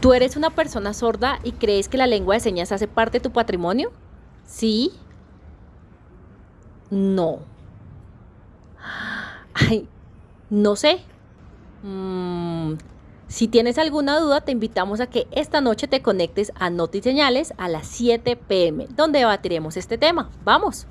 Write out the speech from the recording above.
¿Tú eres una persona sorda y crees que la lengua de señas hace parte de tu patrimonio? ¿Sí? No. Ay, no sé. Mm, si tienes alguna duda, te invitamos a que esta noche te conectes a Señales a las 7 pm, donde debatiremos este tema. ¡Vamos!